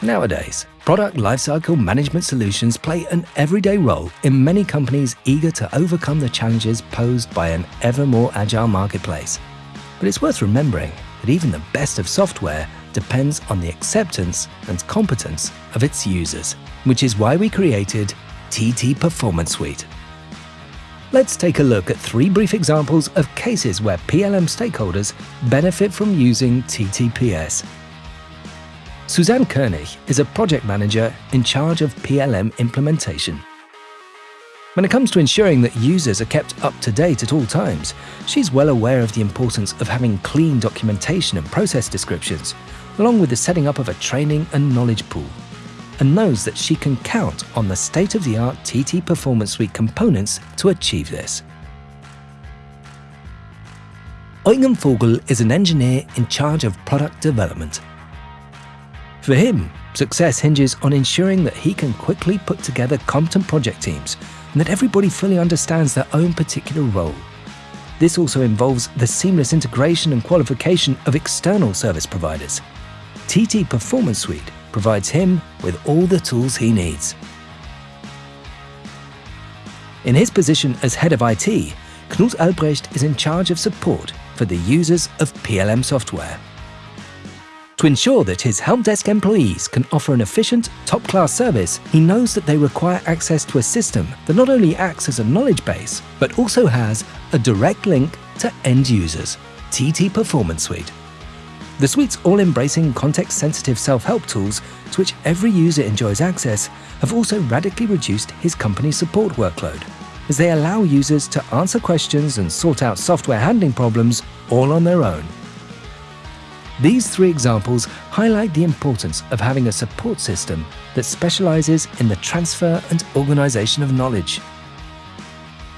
Nowadays, product lifecycle management solutions play an everyday role in many companies eager to overcome the challenges posed by an ever more agile marketplace. But it's worth remembering that even the best of software depends on the acceptance and competence of its users, which is why we created TT Performance Suite. Let's take a look at three brief examples of cases where PLM stakeholders benefit from using TTPS Suzanne Koenig is a project manager in charge of PLM implementation. When it comes to ensuring that users are kept up to date at all times, she's well aware of the importance of having clean documentation and process descriptions, along with the setting up of a training and knowledge pool, and knows that she can count on the state-of-the-art TT Performance Suite components to achieve this. Eugen Vogel is an engineer in charge of product development for him, success hinges on ensuring that he can quickly put together competent project teams and that everybody fully understands their own particular role. This also involves the seamless integration and qualification of external service providers. TT Performance Suite provides him with all the tools he needs. In his position as head of IT, Knut Albrecht is in charge of support for the users of PLM software. To ensure that his help desk employees can offer an efficient, top-class service, he knows that they require access to a system that not only acts as a knowledge base, but also has a direct link to end users, TT Performance Suite. The suite's all-embracing context-sensitive self-help tools to which every user enjoys access have also radically reduced his company's support workload, as they allow users to answer questions and sort out software handling problems all on their own. These three examples highlight the importance of having a support system that specializes in the transfer and organization of knowledge.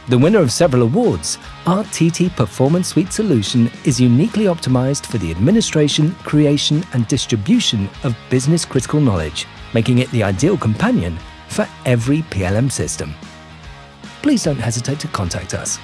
The winner of several awards, our TT Performance Suite solution is uniquely optimized for the administration, creation and distribution of business-critical knowledge, making it the ideal companion for every PLM system. Please don't hesitate to contact us.